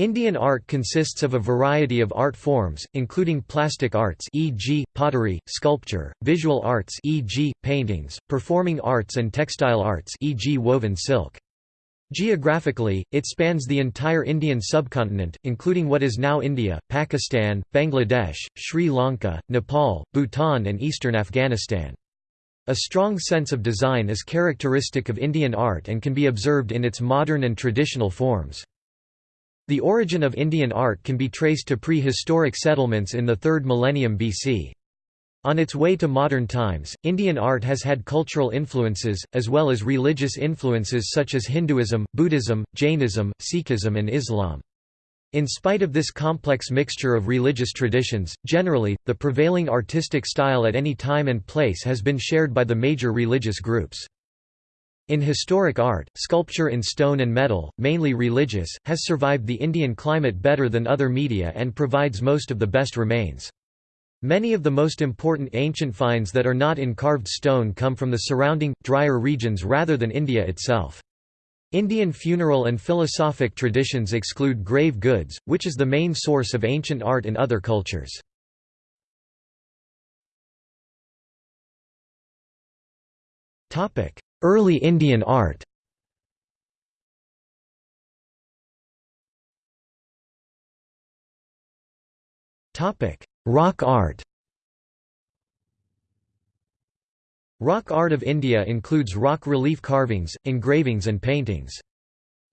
Indian art consists of a variety of art forms, including plastic arts e.g., pottery, sculpture, visual arts e.g., paintings, performing arts and textile arts e.g. woven silk. Geographically, it spans the entire Indian subcontinent, including what is now India, Pakistan, Bangladesh, Sri Lanka, Nepal, Bhutan and eastern Afghanistan. A strong sense of design is characteristic of Indian art and can be observed in its modern and traditional forms. The origin of Indian art can be traced to prehistoric settlements in the 3rd millennium BC. On its way to modern times, Indian art has had cultural influences, as well as religious influences such as Hinduism, Buddhism, Jainism, Sikhism and Islam. In spite of this complex mixture of religious traditions, generally, the prevailing artistic style at any time and place has been shared by the major religious groups. In historic art, sculpture in stone and metal, mainly religious, has survived the Indian climate better than other media and provides most of the best remains. Many of the most important ancient finds that are not in carved stone come from the surrounding, drier regions rather than India itself. Indian funeral and philosophic traditions exclude grave goods, which is the main source of ancient art in other cultures. Early Indian art Rock art Rock art of India includes rock relief carvings, engravings and paintings.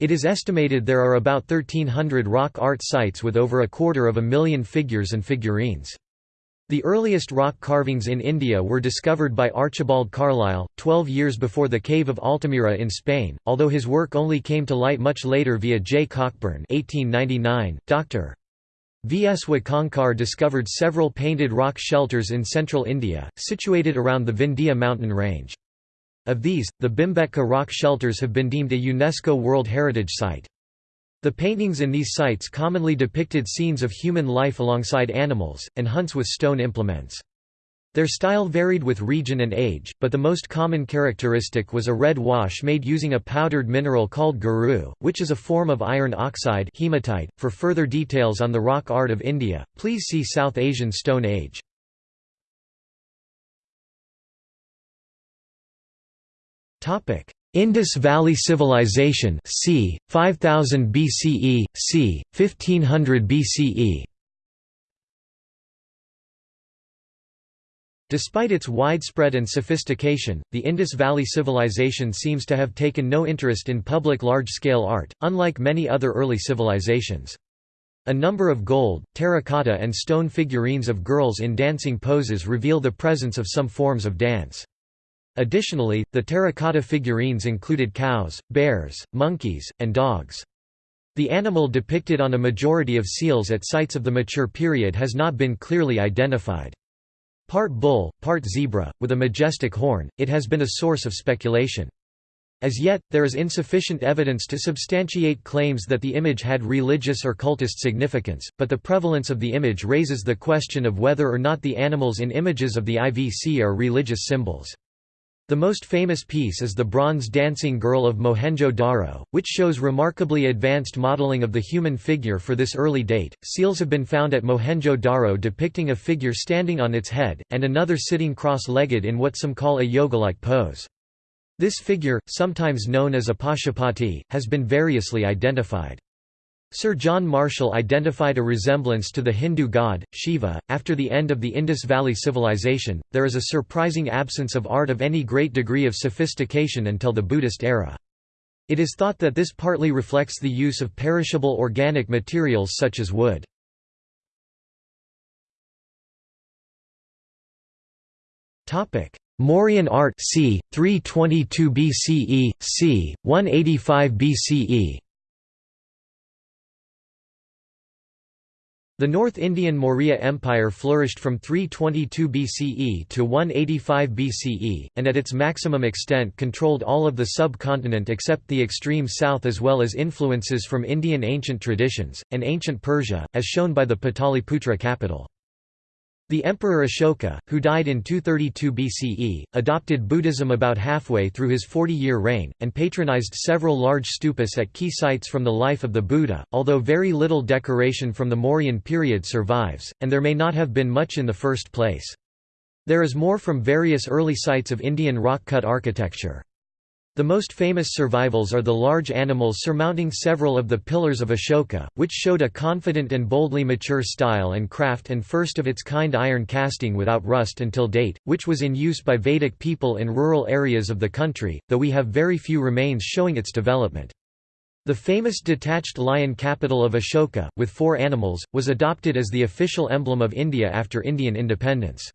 It is estimated there are about 1300 rock art sites with over a quarter of a million figures and figurines. The earliest rock carvings in India were discovered by Archibald Carlyle, 12 years before the Cave of Altamira in Spain, although his work only came to light much later via J. Cockburn 1899. Dr. V. S. Wakankar discovered several painted rock shelters in central India, situated around the Vindhya mountain range. Of these, the Bhimbetka rock shelters have been deemed a UNESCO World Heritage Site. The paintings in these sites commonly depicted scenes of human life alongside animals, and hunts with stone implements. Their style varied with region and age, but the most common characteristic was a red wash made using a powdered mineral called geru, which is a form of iron oxide hematite. .For further details on the rock art of India, please see South Asian Stone Age. Indus Valley Civilization c. 5000 BCE, c. 1500 BCE Despite its widespread and sophistication, the Indus Valley Civilization seems to have taken no interest in public large-scale art, unlike many other early civilizations. A number of gold, terracotta and stone figurines of girls in dancing poses reveal the presence of some forms of dance. Additionally, the terracotta figurines included cows, bears, monkeys, and dogs. The animal depicted on a majority of seals at sites of the mature period has not been clearly identified. Part bull, part zebra, with a majestic horn, it has been a source of speculation. As yet, there is insufficient evidence to substantiate claims that the image had religious or cultist significance, but the prevalence of the image raises the question of whether or not the animals in images of the IVC are religious symbols. The most famous piece is the bronze dancing girl of Mohenjo-Daro, which shows remarkably advanced modeling of the human figure for this early date. Seals have been found at Mohenjo-Daro depicting a figure standing on its head, and another sitting cross-legged in what some call a yoga-like pose. This figure, sometimes known as a Pashupati, has been variously identified. Sir John Marshall identified a resemblance to the Hindu god, Shiva. After the end of the Indus Valley Civilization, there is a surprising absence of art of any great degree of sophistication until the Buddhist era. It is thought that this partly reflects the use of perishable organic materials such as wood. Topic: Mauryan art c. 322 BCE, c. 185 BCE The North Indian Maurya Empire flourished from 322 BCE to 185 BCE, and at its maximum extent controlled all of the subcontinent except the extreme south as well as influences from Indian ancient traditions, and ancient Persia, as shown by the Pataliputra capital. The Emperor Ashoka, who died in 232 BCE, adopted Buddhism about halfway through his 40-year reign, and patronized several large stupas at key sites from the life of the Buddha, although very little decoration from the Mauryan period survives, and there may not have been much in the first place. There is more from various early sites of Indian rock-cut architecture. The most famous survivals are the large animals surmounting several of the pillars of Ashoka, which showed a confident and boldly mature style and craft and first-of-its-kind iron casting without rust until date, which was in use by Vedic people in rural areas of the country, though we have very few remains showing its development. The famous detached lion capital of Ashoka, with four animals, was adopted as the official emblem of India after Indian independence.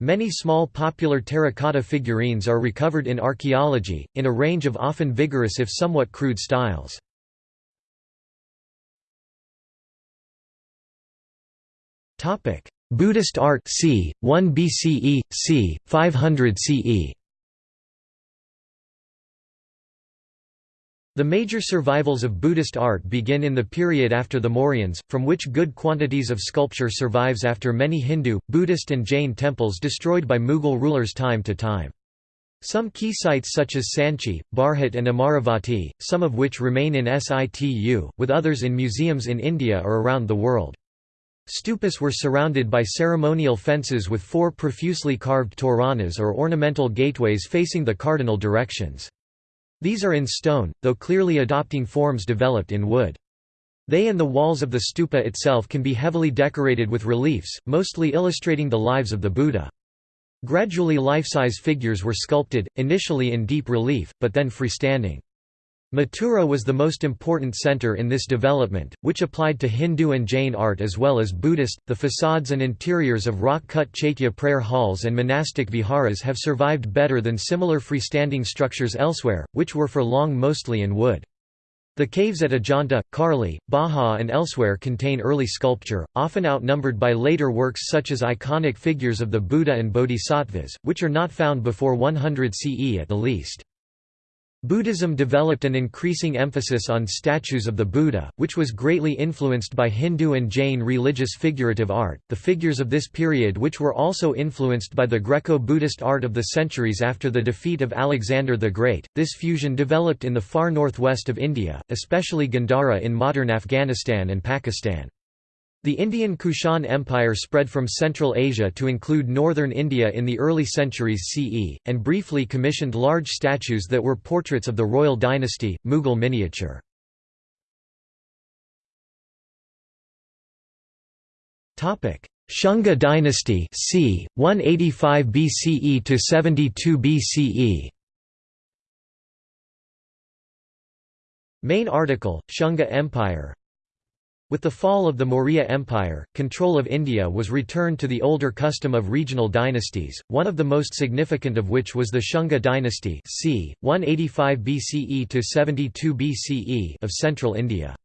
Many small popular terracotta figurines are recovered in archaeology, in a range of often vigorous if somewhat crude styles. Buddhist art c. 1 BCE, c. 500 CE The major survivals of Buddhist art begin in the period after the Mauryans, from which good quantities of sculpture survives after many Hindu, Buddhist and Jain temples destroyed by Mughal rulers time to time. Some key sites such as Sanchi, Bharhut and Amaravati, some of which remain in situ, with others in museums in India or around the world. Stupas were surrounded by ceremonial fences with four profusely carved toranas or ornamental gateways facing the cardinal directions. These are in stone, though clearly adopting forms developed in wood. They and the walls of the stupa itself can be heavily decorated with reliefs, mostly illustrating the lives of the Buddha. Gradually life-size figures were sculpted, initially in deep relief, but then freestanding. Mathura was the most important center in this development, which applied to Hindu and Jain art as well as Buddhist. The facades and interiors of rock cut chaitya prayer halls and monastic viharas have survived better than similar freestanding structures elsewhere, which were for long mostly in wood. The caves at Ajanta, Karli, Bhaja and elsewhere contain early sculpture, often outnumbered by later works such as iconic figures of the Buddha and Bodhisattvas, which are not found before 100 CE at the least. Buddhism developed an increasing emphasis on statues of the Buddha, which was greatly influenced by Hindu and Jain religious figurative art. The figures of this period, which were also influenced by the Greco Buddhist art of the centuries after the defeat of Alexander the Great, this fusion developed in the far northwest of India, especially Gandhara in modern Afghanistan and Pakistan. The Indian Kushan Empire spread from Central Asia to include northern India in the early centuries CE, and briefly commissioned large statues that were portraits of the royal dynasty, Mughal miniature. Shunga dynasty c. 185 BCE to 72 BCE Main article, Shunga Empire with the fall of the Maurya Empire, control of India was returned to the older custom of regional dynasties, one of the most significant of which was the Shunga dynasty c. 185 BCE to 72 BCE of central India.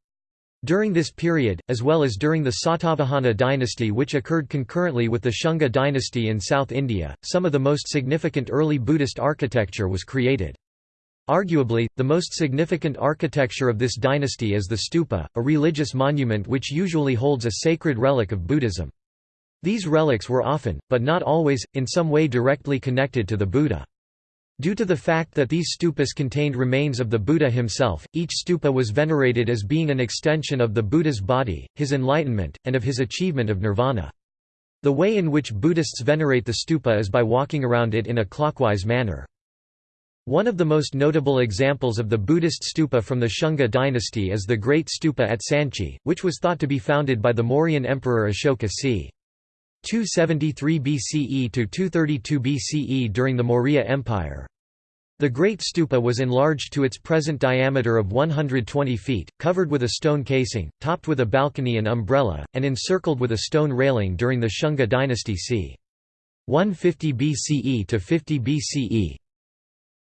During this period, as well as during the Satavahana dynasty which occurred concurrently with the Shunga dynasty in South India, some of the most significant early Buddhist architecture was created. Arguably, the most significant architecture of this dynasty is the stupa, a religious monument which usually holds a sacred relic of Buddhism. These relics were often, but not always, in some way directly connected to the Buddha. Due to the fact that these stupas contained remains of the Buddha himself, each stupa was venerated as being an extension of the Buddha's body, his enlightenment, and of his achievement of nirvana. The way in which Buddhists venerate the stupa is by walking around it in a clockwise manner. One of the most notable examples of the Buddhist stupa from the Shunga dynasty is the Great Stupa at Sanchi, which was thought to be founded by the Mauryan Emperor Ashoka c. 273 BCE to 232 BCE during the Maurya Empire. The Great Stupa was enlarged to its present diameter of 120 feet, covered with a stone casing, topped with a balcony and umbrella, and encircled with a stone railing during the Shunga dynasty c. 150 BCE to 50 BCE.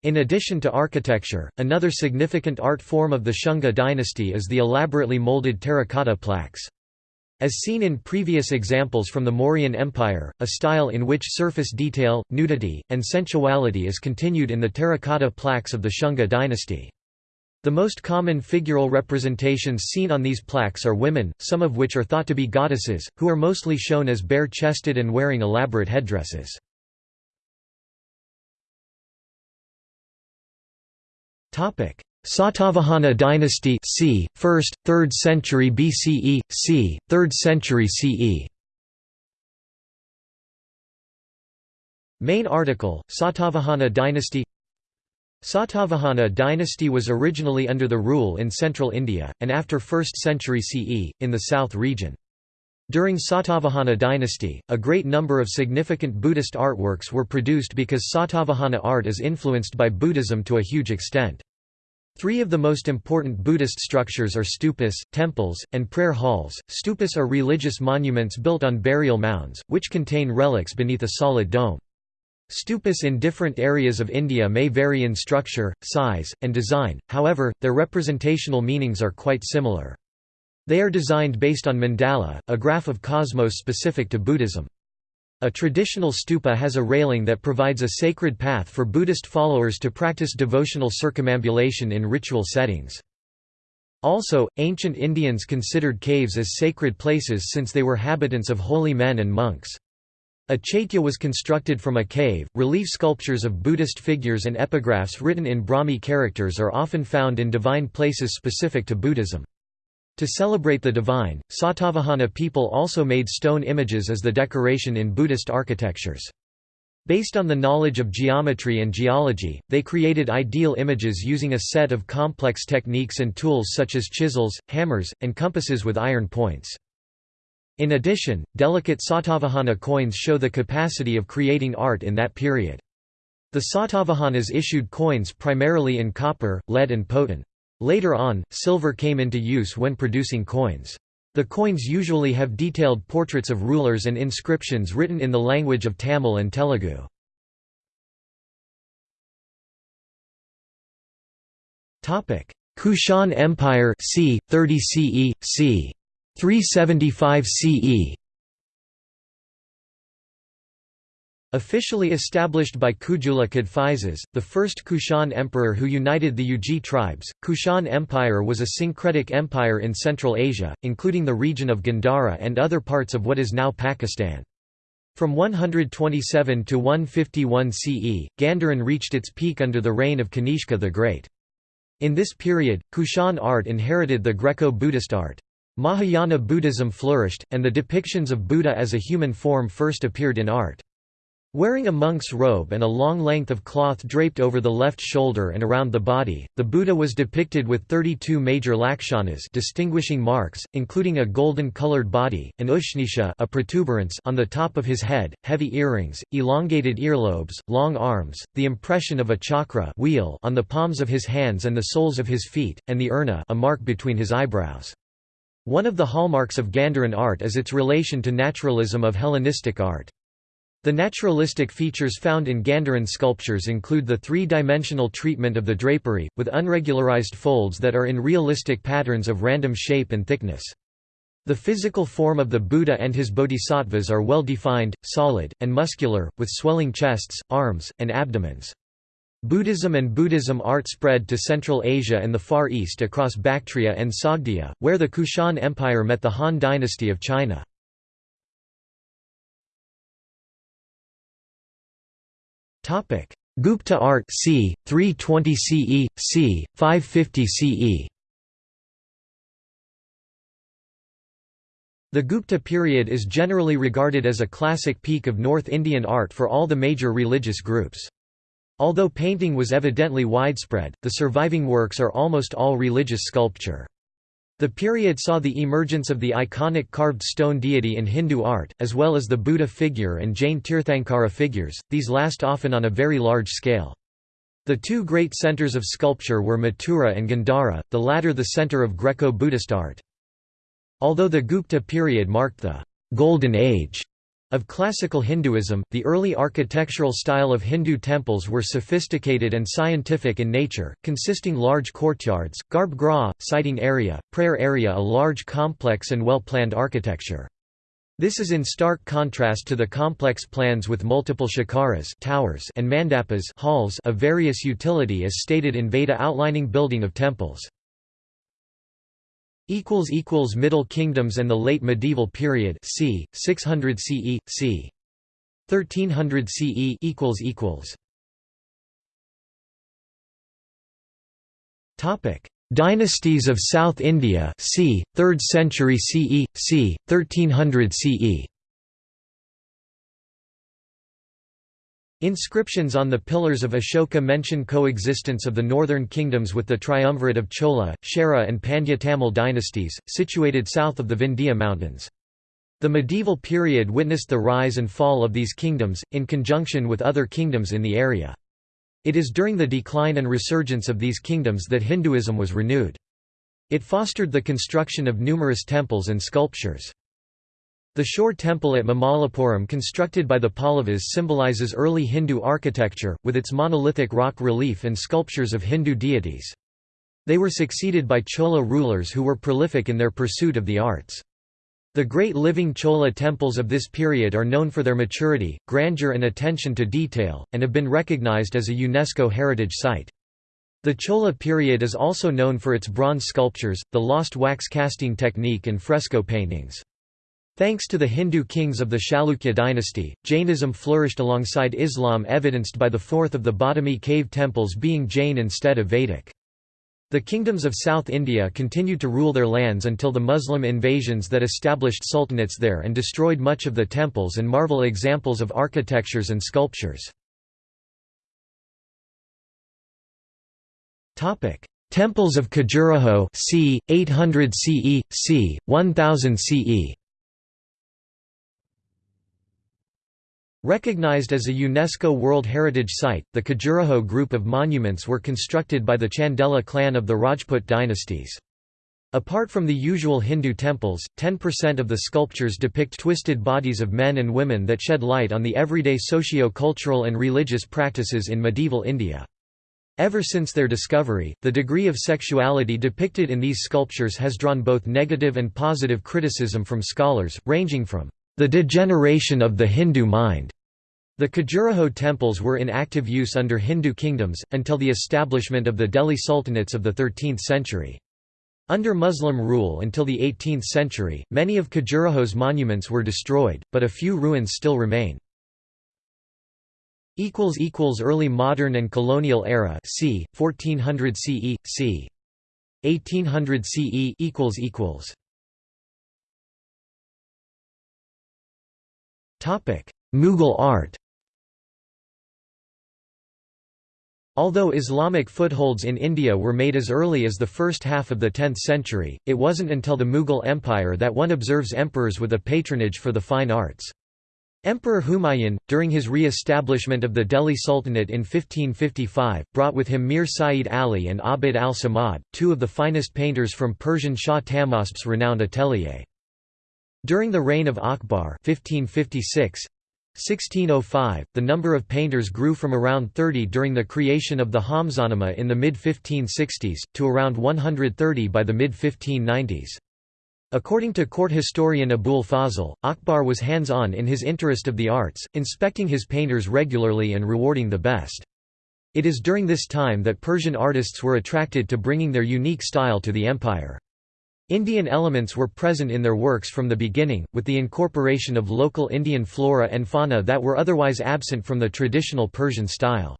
In addition to architecture, another significant art form of the Shunga dynasty is the elaborately molded terracotta plaques. As seen in previous examples from the Mauryan Empire, a style in which surface detail, nudity, and sensuality is continued in the terracotta plaques of the Shunga dynasty. The most common figural representations seen on these plaques are women, some of which are thought to be goddesses, who are mostly shown as bare-chested and wearing elaborate headdresses. Satavahana dynasty c. 1st, 3rd century BCE, c. 3rd century CE Main article, Satavahana dynasty Satavahana dynasty was originally under the rule in central India, and after 1st century CE, in the south region. During Satavahana dynasty, a great number of significant Buddhist artworks were produced because Satavahana art is influenced by Buddhism to a huge extent. Three of the most important Buddhist structures are stupas, temples, and prayer halls. Stupas are religious monuments built on burial mounds, which contain relics beneath a solid dome. Stupas in different areas of India may vary in structure, size, and design, however, their representational meanings are quite similar. They are designed based on mandala, a graph of cosmos specific to Buddhism. A traditional stupa has a railing that provides a sacred path for Buddhist followers to practice devotional circumambulation in ritual settings. Also, ancient Indians considered caves as sacred places since they were habitants of holy men and monks. A chaitya was constructed from a cave. Relief sculptures of Buddhist figures and epigraphs written in Brahmi characters are often found in divine places specific to Buddhism. To celebrate the divine, Satavahana people also made stone images as the decoration in Buddhist architectures. Based on the knowledge of geometry and geology, they created ideal images using a set of complex techniques and tools such as chisels, hammers, and compasses with iron points. In addition, delicate Satavahana coins show the capacity of creating art in that period. The Satavahanas issued coins primarily in copper, lead and potin. Later on, silver came into use when producing coins. The coins usually have detailed portraits of rulers and inscriptions written in the language of Tamil and Telugu. Kushan Empire c. 30 CE, c. 375 CE Officially established by Kujula Kadphises, the first Kushan emperor who united the Yuezhi tribes, Kushan Empire was a syncretic empire in Central Asia, including the region of Gandhara and other parts of what is now Pakistan. From 127 to 151 CE, Gandharan reached its peak under the reign of Kanishka the Great. In this period, Kushan art inherited the Greco-Buddhist art. Mahayana Buddhism flourished, and the depictions of Buddha as a human form first appeared in art. Wearing a monk's robe and a long length of cloth draped over the left shoulder and around the body, the Buddha was depicted with 32 major lakshanas distinguishing marks, including a golden-colored body, an ushnisha a protuberance on the top of his head, heavy earrings, elongated earlobes, long arms, the impression of a chakra wheel on the palms of his hands and the soles of his feet, and the urna a mark between his eyebrows. One of the hallmarks of Gandharan art is its relation to naturalism of Hellenistic art. The naturalistic features found in Gandharan sculptures include the three-dimensional treatment of the drapery, with unregularized folds that are in realistic patterns of random shape and thickness. The physical form of the Buddha and his bodhisattvas are well defined, solid, and muscular, with swelling chests, arms, and abdomens. Buddhism and Buddhism art spread to Central Asia and the Far East across Bactria and Sogdia, where the Kushan Empire met the Han dynasty of China. Gupta art c. 320 CE, c. 550 CE The Gupta period is generally regarded as a classic peak of North Indian art for all the major religious groups. Although painting was evidently widespread, the surviving works are almost all religious sculpture. The period saw the emergence of the iconic carved stone deity in Hindu art, as well as the Buddha figure and Jain Tirthankara figures, these last often on a very large scale. The two great centers of sculpture were Mathura and Gandhara, the latter the center of Greco-Buddhist art. Although the Gupta period marked the «golden age» Of classical Hinduism, the early architectural style of Hindu temples were sophisticated and scientific in nature, consisting large courtyards, garbh siting area, prayer area a large complex and well-planned architecture. This is in stark contrast to the complex plans with multiple shikharas towers and mandapas halls of various utility as stated in Veda outlining building of temples. Middle Kingdoms and the Late Medieval Period c. 600 CE, c. 1300 CE equals equals Topic Dynasties of South India c. 3rd century CE, c. 1300 CE Inscriptions on the pillars of Ashoka mention coexistence of the northern kingdoms with the triumvirate of Chola, Chera and Pandya Tamil dynasties, situated south of the Vindhya mountains. The medieval period witnessed the rise and fall of these kingdoms, in conjunction with other kingdoms in the area. It is during the decline and resurgence of these kingdoms that Hinduism was renewed. It fostered the construction of numerous temples and sculptures. The shore temple at Mamallapuram constructed by the Pallavas symbolizes early Hindu architecture, with its monolithic rock relief and sculptures of Hindu deities. They were succeeded by Chola rulers who were prolific in their pursuit of the arts. The great living Chola temples of this period are known for their maturity, grandeur and attention to detail, and have been recognized as a UNESCO heritage site. The Chola period is also known for its bronze sculptures, the lost wax casting technique and fresco paintings. Thanks to the Hindu kings of the Chalukya dynasty, Jainism flourished alongside Islam evidenced by the fourth of the Badami cave temples being Jain instead of Vedic. The kingdoms of South India continued to rule their lands until the Muslim invasions that established sultanates there and destroyed much of the temples and marvel examples of architectures and sculptures. Temples of Khajuraho c. 800 CE, c. 1000 CE Recognized as a UNESCO World Heritage Site, the Khajuraho group of monuments were constructed by the Chandela clan of the Rajput dynasties. Apart from the usual Hindu temples, 10% of the sculptures depict twisted bodies of men and women that shed light on the everyday socio-cultural and religious practices in medieval India. Ever since their discovery, the degree of sexuality depicted in these sculptures has drawn both negative and positive criticism from scholars, ranging from the degeneration of the Hindu mind the Khajuraho temples were in active use under Hindu kingdoms, until the establishment of the Delhi Sultanates of the 13th century. Under Muslim rule until the 18th century, many of Khajuraho's monuments were destroyed, but a few ruins still remain. Early modern and colonial era c. 1400 CE, c. 1800 CE Mughal art Although Islamic footholds in India were made as early as the first half of the 10th century, it wasn't until the Mughal Empire that one observes emperors with a patronage for the fine arts. Emperor Humayun, during his re-establishment of the Delhi Sultanate in 1555, brought with him Mir Saeed Ali and Abd al-Samad, two of the finest painters from Persian Shah Tahmasp's renowned atelier. During the reign of Akbar 1556, 1605, the number of painters grew from around 30 during the creation of the Hamzanama in the mid-1560s, to around 130 by the mid-1590s. According to court historian Abul Fazl, Akbar was hands-on in his interest of the arts, inspecting his painters regularly and rewarding the best. It is during this time that Persian artists were attracted to bringing their unique style to the empire. Indian elements were present in their works from the beginning, with the incorporation of local Indian flora and fauna that were otherwise absent from the traditional Persian style.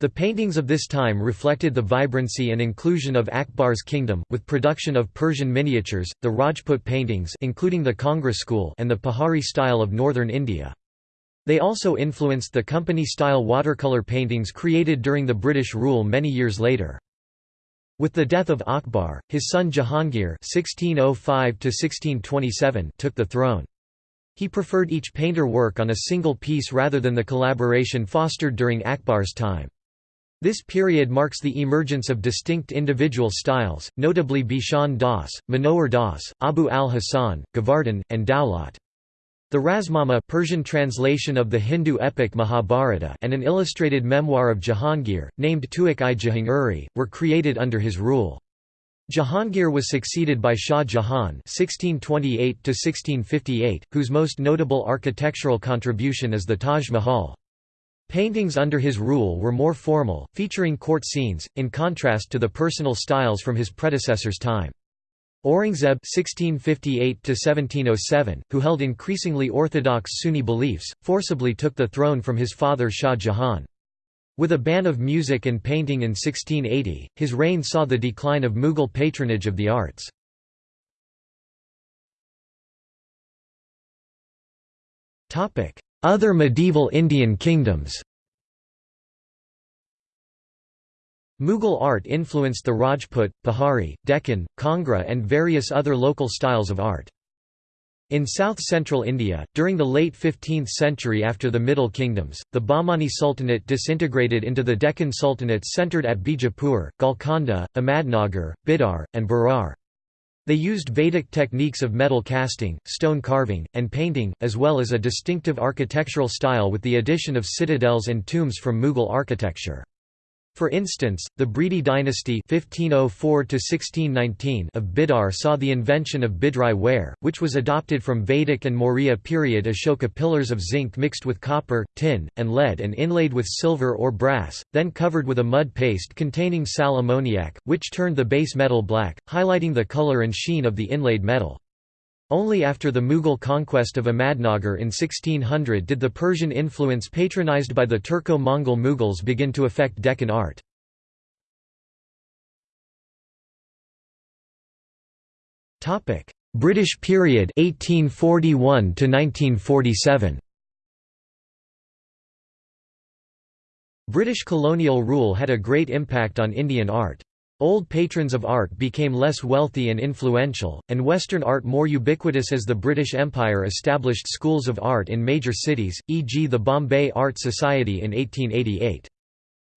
The paintings of this time reflected the vibrancy and inclusion of Akbar's kingdom, with production of Persian miniatures, the Rajput paintings including the Kangra school and the Pahari style of northern India. They also influenced the company-style watercolour paintings created during the British rule many years later. With the death of Akbar, his son Jahangir (1605–1627) took the throne. He preferred each painter work on a single piece rather than the collaboration fostered during Akbar's time. This period marks the emergence of distinct individual styles, notably Bishan Das, Manohar Das, Abu al-Hasan, Govardhan, and Daulat. The Razmnama Persian translation of the Hindu epic Mahabharata and an illustrated memoir of Jahangir, named Tuzk-i Jahangiri, were created under his rule. Jahangir was succeeded by Shah Jahan (1628–1658), whose most notable architectural contribution is the Taj Mahal. Paintings under his rule were more formal, featuring court scenes, in contrast to the personal styles from his predecessor's time. Aurangzeb (1658–1707), who held increasingly orthodox Sunni beliefs, forcibly took the throne from his father Shah Jahan. With a ban of music and painting in 1680, his reign saw the decline of Mughal patronage of the arts. Other medieval Indian kingdoms Mughal art influenced the Rajput, Pahari, Deccan, Kangra and various other local styles of art. In south-central India, during the late 15th century after the Middle Kingdoms, the Bahmani Sultanate disintegrated into the Deccan Sultanates centred at Bijapur, Golconda, Ahmadnagar, Bidar, and Berar. They used Vedic techniques of metal casting, stone carving, and painting, as well as a distinctive architectural style with the addition of citadels and tombs from Mughal architecture. For instance, the Bridi dynasty 1504 of Bidar saw the invention of Bidri ware, which was adopted from Vedic and Maurya period Ashoka pillars of zinc mixed with copper, tin, and lead and inlaid with silver or brass, then covered with a mud paste containing sal ammoniac, which turned the base metal black, highlighting the color and sheen of the inlaid metal. Only after the Mughal conquest of Ahmadnagar in 1600 did the Persian influence patronized by the Turco-Mongol Mughals begin to affect Deccan art. British period 1841 to 1947 British colonial rule had a great impact on Indian art. Old patrons of art became less wealthy and influential, and Western art more ubiquitous as the British Empire established schools of art in major cities, e.g. the Bombay Art Society in 1888.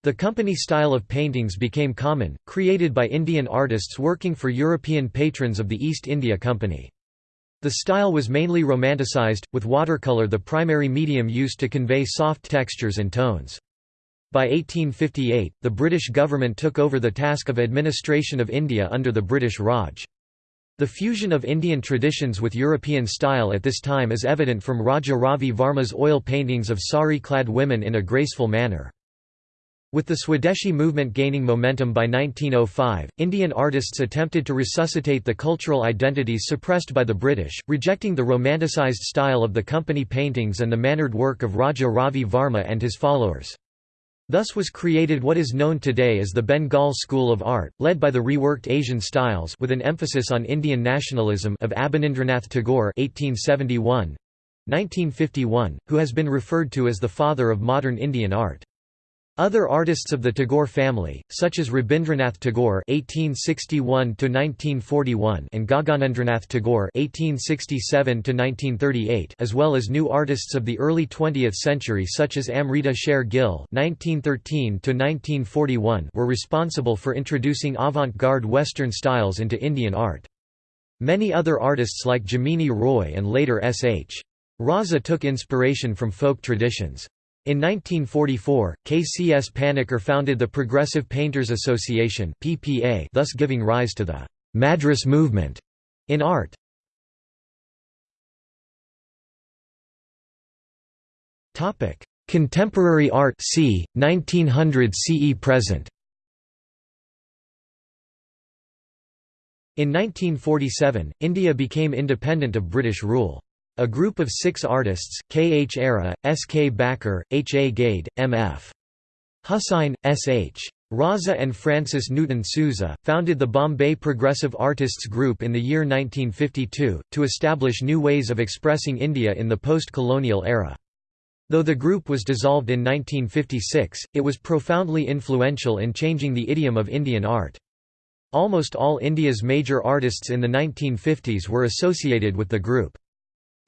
The company style of paintings became common, created by Indian artists working for European patrons of the East India Company. The style was mainly romanticized, with watercolor the primary medium used to convey soft textures and tones. By 1858, the British government took over the task of administration of India under the British Raj. The fusion of Indian traditions with European style at this time is evident from Raja Ravi Varma's oil paintings of sari-clad women in a graceful manner. With the Swadeshi movement gaining momentum by 1905, Indian artists attempted to resuscitate the cultural identities suppressed by the British, rejecting the romanticized style of the company paintings and the mannered work of Raja Ravi Varma and his followers. Thus was created what is known today as the Bengal School of Art, led by the reworked Asian styles with an emphasis on Indian nationalism of Abanindranath Tagore 1871 1951, who has been referred to as the father of modern Indian art. Other artists of the Tagore family, such as Rabindranath Tagore (1861–1941) and Gaganendranath Tagore (1867–1938), as well as new artists of the early 20th century, such as Amrita Sher-Gil (1913–1941), were responsible for introducing avant-garde Western styles into Indian art. Many other artists like Jamini Roy and later S.H. Raza took inspiration from folk traditions. In 1944, K.C.S. Panikkar founded the Progressive Painters Association (PPA), thus giving rise to the Madras movement in art. Topic: Contemporary art c. 1900 CE present. In 1947, India became independent of British rule. A group of six artists, K. H. Ara, S. K. Bakre, H. A. Gade, M. F. Hussain, S. H. Raza and Francis Newton Souza, founded the Bombay Progressive Artists Group in the year 1952, to establish new ways of expressing India in the post-colonial era. Though the group was dissolved in 1956, it was profoundly influential in changing the idiom of Indian art. Almost all India's major artists in the 1950s were associated with the group.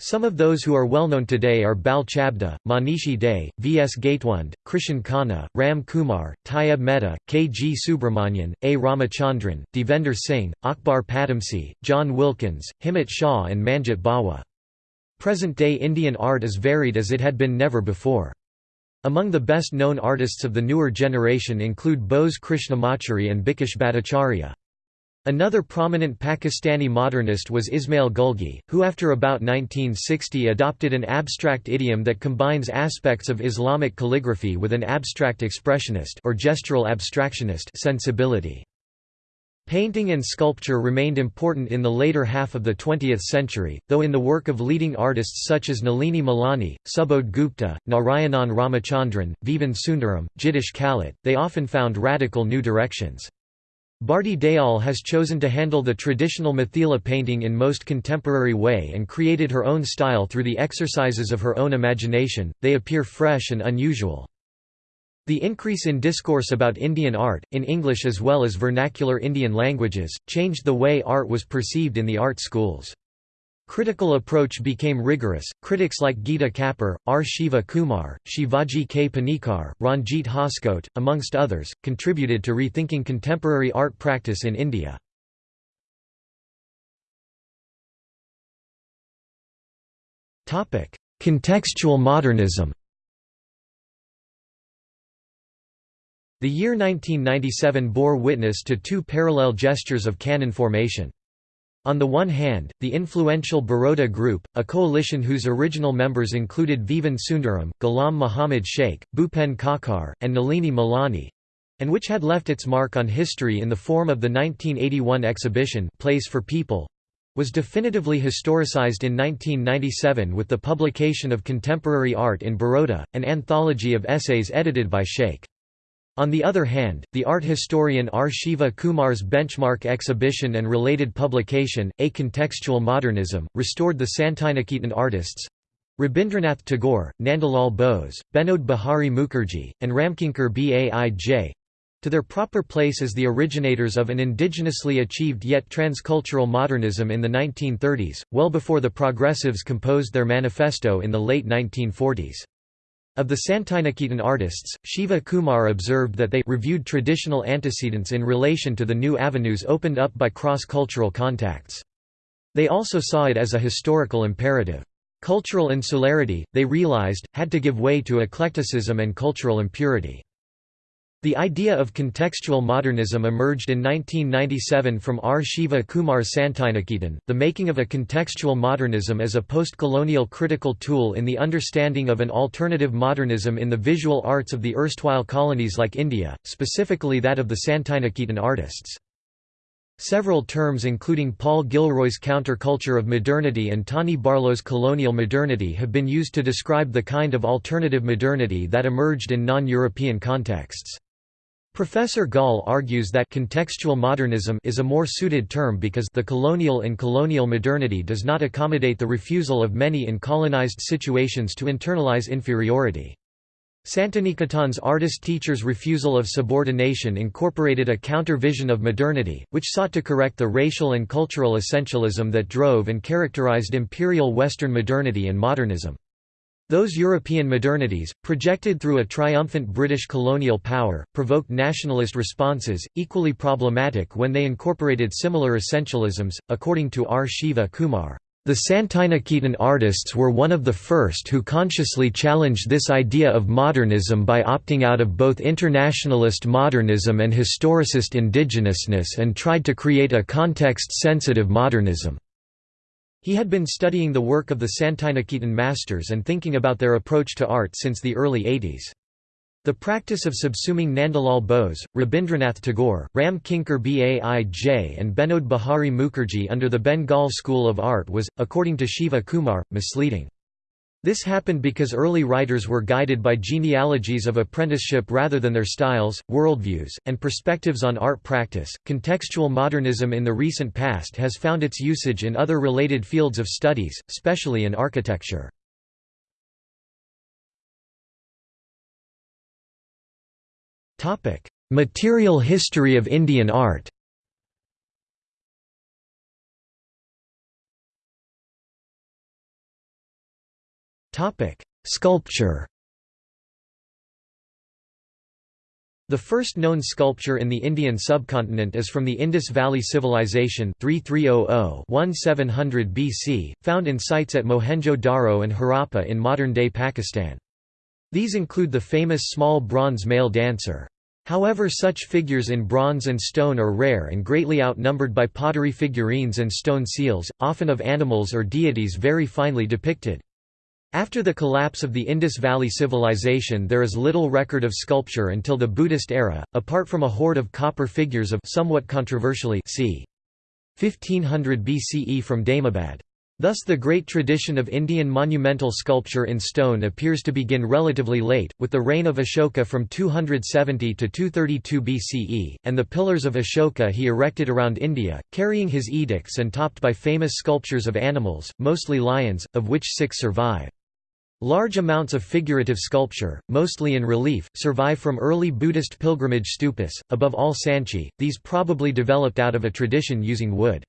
Some of those who are well known today are Bal Chabda, Manishi Dey, V. S. Gaitonde, Krishan Khanna, Ram Kumar, Tyeb Mehta, K. G. Subramanian, A. Ramachandran, Devender Singh, Akbar Padamsee, John Wilkins, Himmat Shah and Manjit Bawa. Present-day Indian art is varied as it had been never before. Among the best-known artists of the newer generation include Bose Krishnamachari and Bikash Bhattacharjee. Another prominent Pakistani modernist was Ismail Gulgee, who after about 1960 adopted an abstract idiom that combines aspects of Islamic calligraphy with an abstract expressionist or gestural abstractionist sensibility. Painting and sculpture remained important in the later half of the 20th century, though in the work of leading artists such as Nalini Malani, Subodh Gupta, Narayanan Ramachandran, Vivan Sundaram, Jitish Kallat, they often found radical new directions. Bharti Dayal has chosen to handle the traditional Mithila painting in most contemporary way and created her own style through the exercises of her own imagination, they appear fresh and unusual. The increase in discourse about Indian art, in English as well as vernacular Indian languages, changed the way art was perceived in the art schools. Critical approach became rigorous. Critics like Geeta Kapur, R. Shiva Kumar, Shivaji K. Panikkar, Ranjit Hoskote, amongst others, contributed to rethinking contemporary art practice in India. Contextual modernism The year 1997 bore witness to two parallel gestures of canon formation. On the one hand, the influential Baroda Group, a coalition whose original members included Vivan Sundaram, Ghulam Muhammad Sheikh, Bhupen Khakhar, and Nalini Malani—and which had left its mark on history in the form of the 1981 exhibition Place for People, was definitively historicized in 1997 with the publication of Contemporary Art in Baroda, an anthology of essays edited by Sheikh. On the other hand, the art historian R. Shiva Kumar's benchmark exhibition and related publication, A Contextual Modernism, restored the Santiniketan artists—Rabindranath Tagore, Nandalal Bose, Binod Bihari Mukherjee, and Ramkinkar Baij—to their proper place as the originators of an indigenously achieved yet transcultural modernism in the 1930s, well before the progressives composed their manifesto in the late 1940s. Of the Santiniketan artists, Shiva Kumar observed that they reviewed traditional antecedents in relation to the new avenues opened up by cross-cultural contacts. They also saw it as a historical imperative. Cultural insularity, they realized, had to give way to eclecticism and cultural impurity. The idea of contextual modernism emerged in 1997 from R. Shiva Kumar's Santiniketan, the making of a contextual modernism as a post-colonial critical tool in the understanding of an alternative modernism in the visual arts of the erstwhile colonies like India, specifically that of the Santiniketan artists. Several terms including Paul Gilroy's counterculture of modernity and Tani Barlow's colonial modernity have been used to describe the kind of alternative modernity that emerged in non-European contexts. Professor Gall argues that contextual modernism is a more suited term because the colonial and colonial modernity does not accommodate the refusal of many in colonized situations to internalize inferiority. Santiniketan's artist-teacher's refusal of subordination incorporated a counter-vision of modernity, which sought to correct the racial and cultural essentialism that drove and characterized imperial Western modernity and modernism. Those European modernities, projected through a triumphant British colonial power, provoked nationalist responses, equally problematic when they incorporated similar essentialisms, according to R. Shiva Kumar. The Santiniketan artists were one of the first who consciously challenged this idea of modernism by opting out of both internationalist modernism and historicist indigenousness and tried to create a context-sensitive modernism. He had been studying the work of the Santiniketan masters and thinking about their approach to art since the early 80s. The practice of subsuming Nandalal Bose, Rabindranath Tagore, Ram Kinkar Baij and Binod Bihari Mukherjee under the Bengal school of art was, according to Shiva Kumar, misleading. This happened because early writers were guided by genealogies of apprenticeship rather than their styles, worldviews, and perspectives on art practice. Contextual modernism in the recent past has found its usage in other related fields of studies, especially in architecture. Topic: Material history of Indian art. Topic: Sculpture. The first known sculpture in the Indian subcontinent is from the Indus Valley Civilization 3300-1700 BC, found in sites at Mohenjo-Daro and Harappa in modern-day Pakistan. These include the famous small bronze male dancer. However such figures in bronze and stone are rare and greatly outnumbered by pottery figurines and stone seals, often of animals or deities very finely depicted. After the collapse of the Indus Valley Civilization there is little record of sculpture until the Buddhist era, apart from a hoard of copper figures of somewhat controversially c. 1500 BCE from Daimabad. Thus the great tradition of Indian monumental sculpture in stone appears to begin relatively late, with the reign of Ashoka from 270 to 232 BCE, and the pillars of Ashoka he erected around India, carrying his edicts and topped by famous sculptures of animals, mostly lions, of which six survive. Large amounts of figurative sculpture, mostly in relief, survive from early Buddhist pilgrimage stupas, above all Sanchi, these probably developed out of a tradition using wood.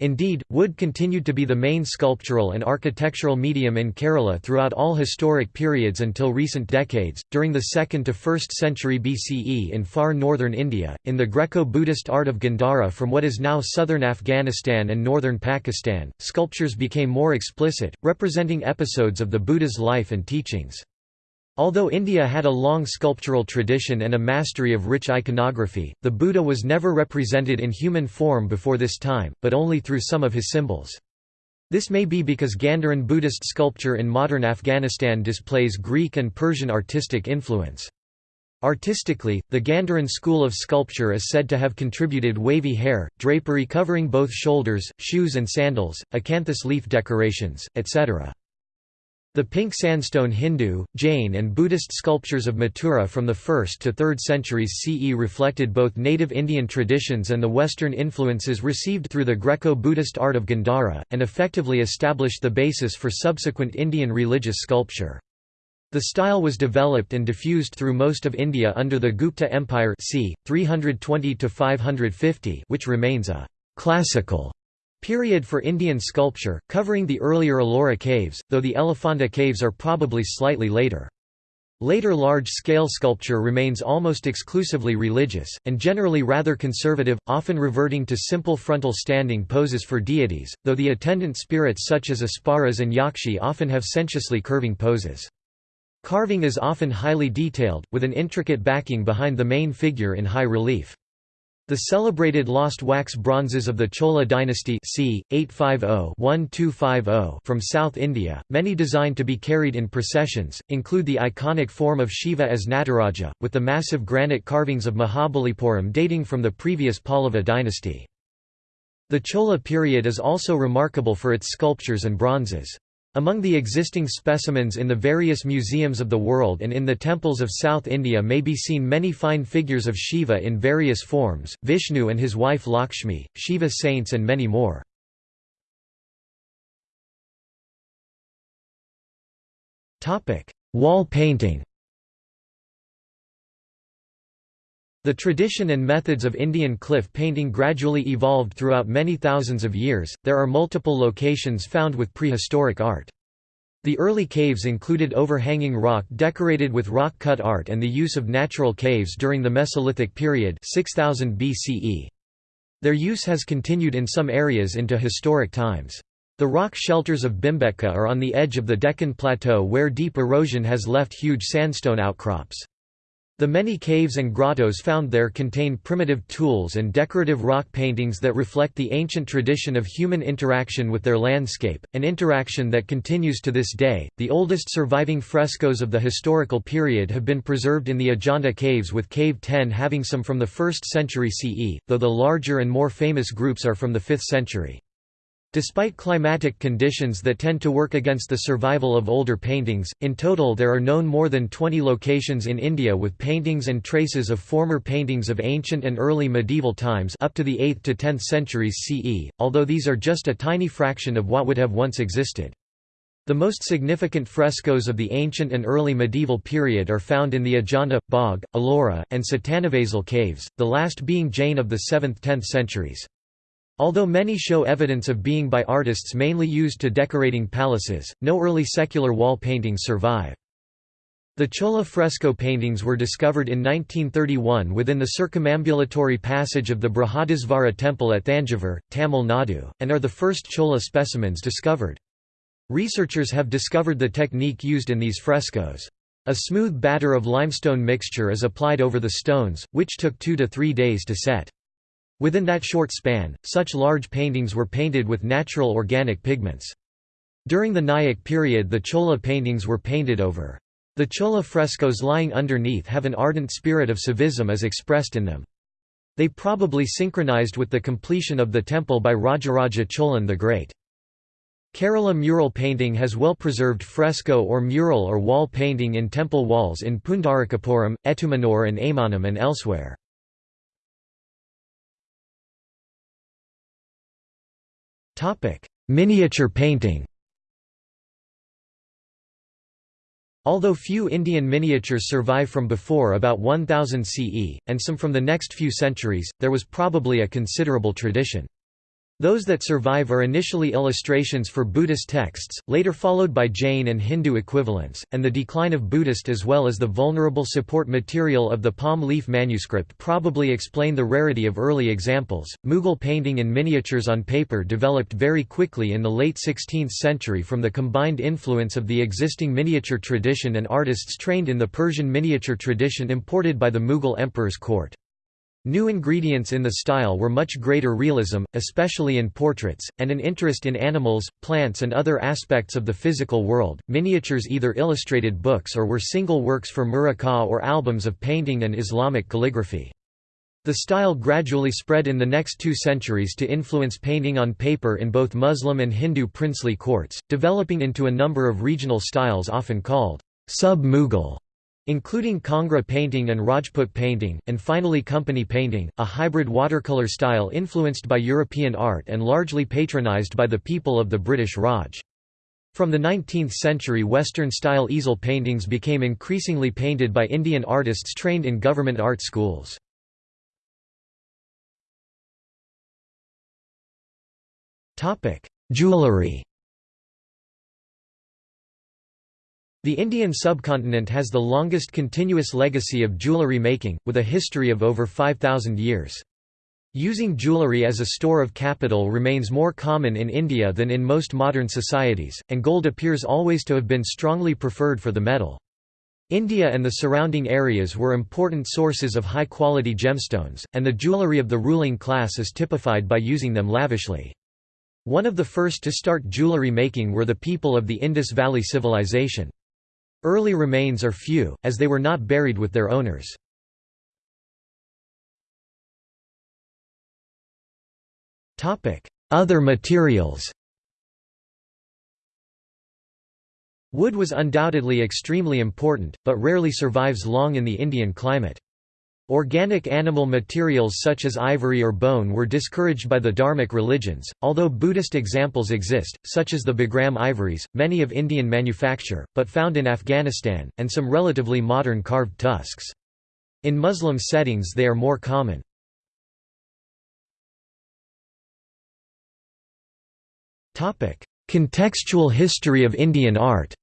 Indeed, wood continued to be the main sculptural and architectural medium in Kerala throughout all historic periods until recent decades. During the 2nd to 1st century BCE in far northern India, in the Greco Buddhist art of Gandhara from what is now southern Afghanistan and northern Pakistan, sculptures became more explicit, representing episodes of the Buddha's life and teachings. Although India had a long sculptural tradition and a mastery of rich iconography, the Buddha was never represented in human form before this time, but only through some of his symbols. This may be because Gandharan Buddhist sculpture in modern Afghanistan displays Greek and Persian artistic influence. Artistically, the Gandharan school of sculpture is said to have contributed wavy hair, drapery covering both shoulders, shoes and sandals, acanthus leaf decorations, etc. The pink sandstone Hindu, Jain and Buddhist sculptures of Mathura from the 1st to 3rd centuries CE reflected both native Indian traditions and the Western influences received through the Greco-Buddhist art of Gandhara, and effectively established the basis for subsequent Indian religious sculpture. The style was developed and diffused through most of India under the Gupta Empire c. 320–550 which remains a «classical» Period for Indian sculpture, covering the earlier Ellora caves, though the Elephanta caves are probably slightly later. Later large-scale sculpture remains almost exclusively religious, and generally rather conservative, often reverting to simple frontal standing poses for deities, though the attendant spirits such as Apsaras and Yakshi often have sensuously curving poses. Carving is often highly detailed, with an intricate backing behind the main figure in high relief. The celebrated lost wax bronzes of the Chola dynasty c. 850-1250 from South India, many designed to be carried in processions, include the iconic form of Shiva as Nataraja, with the massive granite carvings of Mahabalipuram dating from the previous Pallava dynasty. The Chola period is also remarkable for its sculptures and bronzes. Among the existing specimens in the various museums of the world and in the temples of South India may be seen many fine figures of Shiva in various forms, Vishnu and his wife Lakshmi, Shiva saints and many more. Wall painting The tradition and methods of Indian cliff painting gradually evolved throughout many thousands of years. There are multiple locations found with prehistoric art. The early caves included overhanging rock decorated with rock-cut art and the use of natural caves during the Mesolithic period 6000 BCE. Their use has continued in some areas into historic times. The rock shelters of Bhimbetka are on the edge of the Deccan Plateau where deep erosion has left huge sandstone outcrops. The many caves and grottos found there contain primitive tools and decorative rock paintings that reflect the ancient tradition of human interaction with their landscape, an interaction that continues to this day. The oldest surviving frescoes of the historical period have been preserved in the Ajanta caves, with Cave 10 having some from the 1st century CE, though the larger and more famous groups are from the 5th century. Despite climatic conditions that tend to work against the survival of older paintings, in total there are known more than 20 locations in India with paintings and traces of former paintings of ancient and early medieval times up to the 8th to 10th centuries CE, although these are just a tiny fraction of what would have once existed. The most significant frescoes of the ancient and early medieval period are found in the Ajanta, Bagh, Ellora, and Sittanavasal caves, the last being Jain of the 7th–10th centuries. Although many show evidence of being by artists mainly used to decorating palaces, no early secular wall paintings survive. The Chola fresco paintings were discovered in 1931 within the circumambulatory passage of the Brihadisvara temple at Thanjavur, Tamil Nadu, and are the first Chola specimens discovered. Researchers have discovered the technique used in these frescoes. A smooth batter of limestone mixture is applied over the stones, which took two to three days to set. Within that short span, such large paintings were painted with natural organic pigments. During the Nayak period the Chola paintings were painted over. The Chola frescoes lying underneath have an ardent spirit of saivism as expressed in them. They probably synchronized with the completion of the temple by Rajaraja Cholan the Great. Kerala mural painting has well-preserved fresco or mural or wall painting in temple walls in Pundarikapuram, Ettumanoor and Aymanam and elsewhere. Miniature painting Although few Indian miniatures survive from before about 1000 CE, and some from the next few centuries, there was probably a considerable tradition. Those that survive are initially illustrations for Buddhist texts, later followed by Jain and Hindu equivalents, and the decline of Buddhist as well as the vulnerable support material of the palm leaf manuscript probably explain the rarity of early examples. Mughal painting in miniatures on paper developed very quickly in the late 16th century from the combined influence of the existing miniature tradition and artists trained in the Persian miniature tradition imported by the Mughal emperor's court. New ingredients in the style were much greater realism, especially in portraits, and an interest in animals, plants, and other aspects of the physical world. Miniatures either illustrated books or were single works for muraqqa or albums of painting and Islamic calligraphy. The style gradually spread in the next two centuries to influence painting on paper in both Muslim and Hindu princely courts, developing into a number of regional styles often called sub-Mughal including Kangra painting and Rajput painting, and finally company painting, a hybrid watercolor style influenced by European art and largely patronized by the people of the British Raj. From the 19th century Western-style easel paintings became increasingly painted by Indian artists trained in government art schools. Jewelry The Indian subcontinent has the longest continuous legacy of jewellery making, with a history of over 5,000 years. Using jewellery as a store of capital remains more common in India than in most modern societies, and gold appears always to have been strongly preferred for the metal. India and the surrounding areas were important sources of high-quality gemstones, and the jewellery of the ruling class is typified by using them lavishly. One of the first to start jewellery making were the people of the Indus Valley Civilization. Early remains are few, as they were not buried with their owners. Other materials Wood was undoubtedly extremely important, but rarely survives long in the Indian climate. Organic animal materials such as ivory or bone were discouraged by the Dharmic religions, although Buddhist examples exist, such as the Bagram ivories, many of Indian manufacture, but found in Afghanistan, and some relatively modern carved tusks. In Muslim settings they are more common. Contextual history of Indian art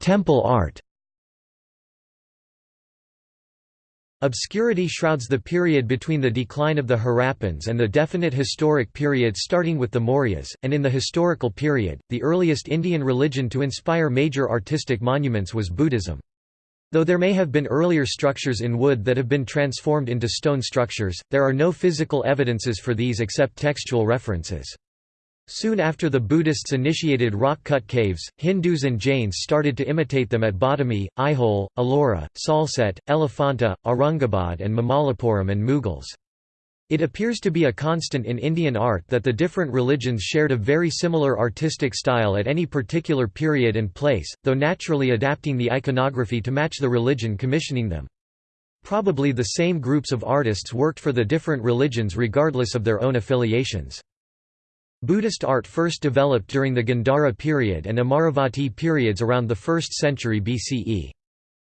Temple art Obscurity shrouds the period between the decline of the Harappans and the definite historic period starting with the Mauryas, and in the historical period, the earliest Indian religion to inspire major artistic monuments was Buddhism. Though there may have been earlier structures in wood that have been transformed into stone structures, there are no physical evidences for these except textual references. Soon after the Buddhists initiated rock-cut caves, Hindus and Jains started to imitate them at Badami, Aihole, Ellora, Salsette, Elephanta, Aurangabad and Mamallapuram and Mughals. It appears to be a constant in Indian art that the different religions shared a very similar artistic style at any particular period and place, though naturally adapting the iconography to match the religion commissioning them. Probably the same groups of artists worked for the different religions regardless of their own affiliations. Buddhist art first developed during the Gandhara period and Amaravati periods around the 1st century BCE.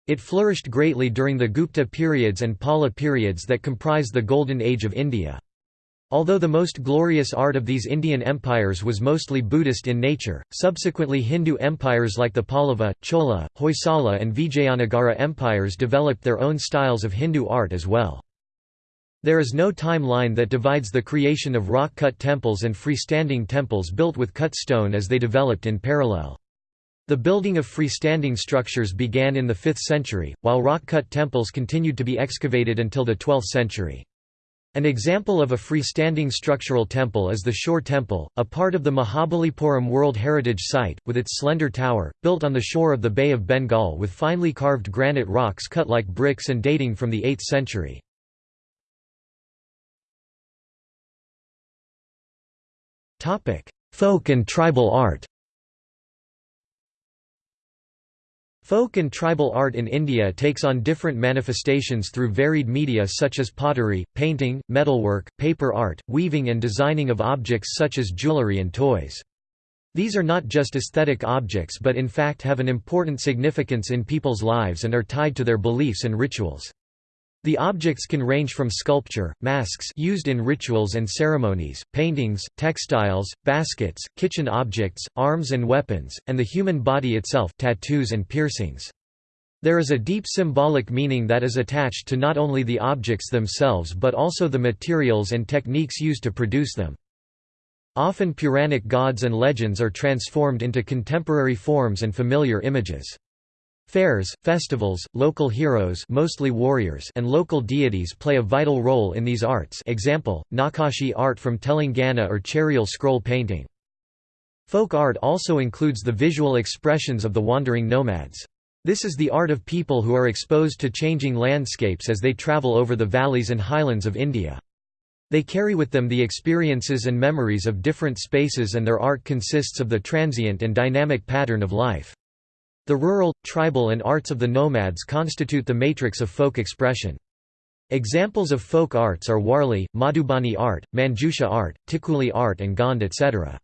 It flourished greatly during the Gupta periods and Pala periods that comprise the Golden Age of India. Although the most glorious art of these Indian empires was mostly Buddhist in nature, subsequently Hindu empires like the Pallava, Chola, Hoysala and Vijayanagara empires developed their own styles of Hindu art as well. There is no timeline that divides the creation of rock-cut temples and freestanding temples built with cut stone as they developed in parallel. The building of freestanding structures began in the 5th century, while rock-cut temples continued to be excavated until the 12th century. An example of a freestanding structural temple is the Shore Temple, a part of the Mahabalipuram World Heritage Site, with its slender tower, built on the shore of the Bay of Bengal with finely carved granite rocks cut like bricks and dating from the 8th century. Folk and tribal art Folk and tribal art in India takes on different manifestations through varied media such as pottery, painting, metalwork, paper art, weaving and designing of objects such as jewellery and toys. These are not just aesthetic objects but in fact have an important significance in people's lives and are tied to their beliefs and rituals. The objects can range from sculpture, masks used in rituals and ceremonies, paintings, textiles, baskets, kitchen objects, arms and weapons, and the human body itself tattoos and piercings. There is a deep symbolic meaning that is attached to not only the objects themselves but also the materials and techniques used to produce them. Often Puranic gods and legends are transformed into contemporary forms and familiar images. Fairs, festivals, local heroes mostly warriors and local deities play a vital role in these arts example, Nakashi art from Telangana or Cherial scroll painting. Folk art also includes the visual expressions of the wandering nomads. This is the art of people who are exposed to changing landscapes as they travel over the valleys and highlands of India. They carry with them the experiences and memories of different spaces and their art consists of the transient and dynamic pattern of life. The rural, tribal and arts of the nomads constitute the matrix of folk expression. Examples of folk arts are Warli, Madhubani art, Manjusha art, Tikuli art and Gond etc.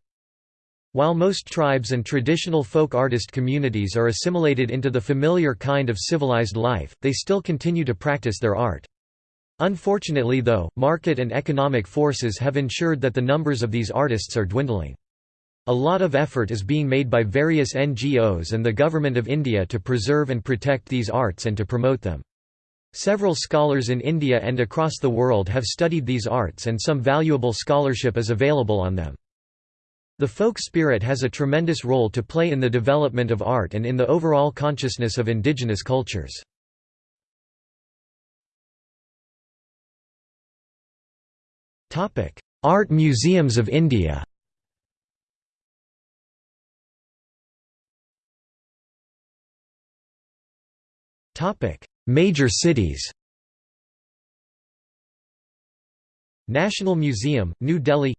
While most tribes and traditional folk artist communities are assimilated into the familiar kind of civilized life, they still continue to practice their art. Unfortunately though, market and economic forces have ensured that the numbers of these artists are dwindling. A lot of effort is being made by various NGOs and the Government of India to preserve and protect these arts and to promote them. Several scholars in India and across the world have studied these arts and some valuable scholarship is available on them. The folk spirit has a tremendous role to play in the development of art and in the overall consciousness of indigenous cultures. Art museums of India Major cities National Museum, New Delhi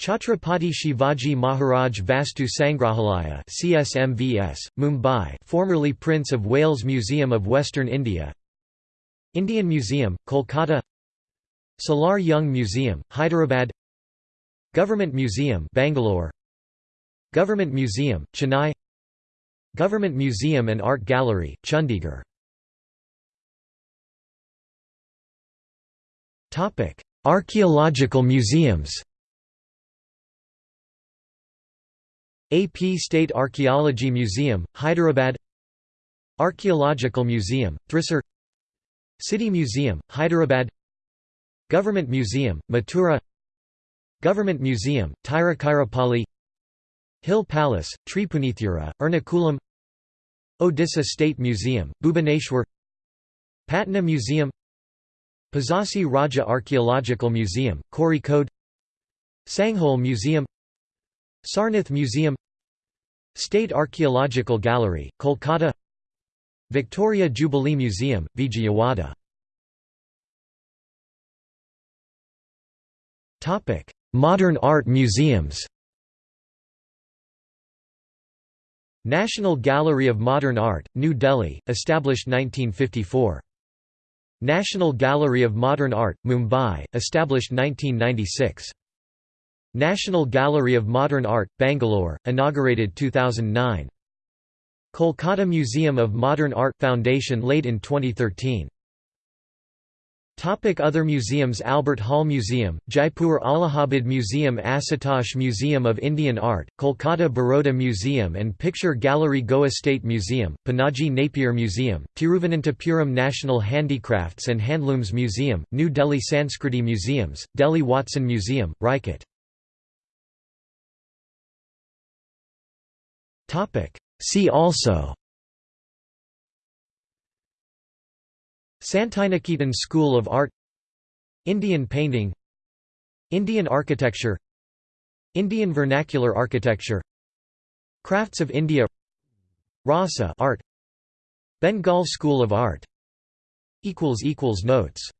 Chhatrapati Shivaji Maharaj Vastu Sangrahalaya CSMVS, Mumbai formerly Prince of Wales Museum of Western India Indian Museum, Kolkata Salar Jung Museum, Hyderabad Government Museum Bangalore Government Museum, Chennai Government Museum and Art Gallery, Chandigarh. Archaeological museums. AP State Archaeology Museum, Hyderabad. Archaeological Museum, Thrissur. City Museum, Hyderabad. Government Museum, Mathura. Government Museum, Tiruchirappalli Hill Palace, Tripunithura, Ernakulam Odisha State Museum, Bhubaneswar Patna Museum Pazhassi Raja Archaeological Museum, Kozhikode Sanghol Museum Sarnath Museum State Archaeological Gallery, Kolkata Victoria Jubilee Museum, Vijayawada. Modern art museums National Gallery of Modern Art, New Delhi, established 1954. National Gallery of Modern Art, Mumbai, established 1996. National Gallery of Modern Art, Bangalore, inaugurated 2009. Kolkata Museum of Modern Art Foundation laid in 2013. Topic Other museums Albert Hall Museum, Jaipur Allahabad Museum Asutosh Museum of Indian Art, Kolkata Baroda Museum and Picture Gallery Goa State Museum, Panaji Napier Museum, Tiruvananthapuram National Handicrafts and Handlooms Museum, New Delhi Sanskriti Museums, Delhi Watson Museum, Rajkot See also Santiniketan School of Art Indian painting Indian architecture Indian vernacular architecture Crafts of India Rasa art Bengal School of Art equals equals Notes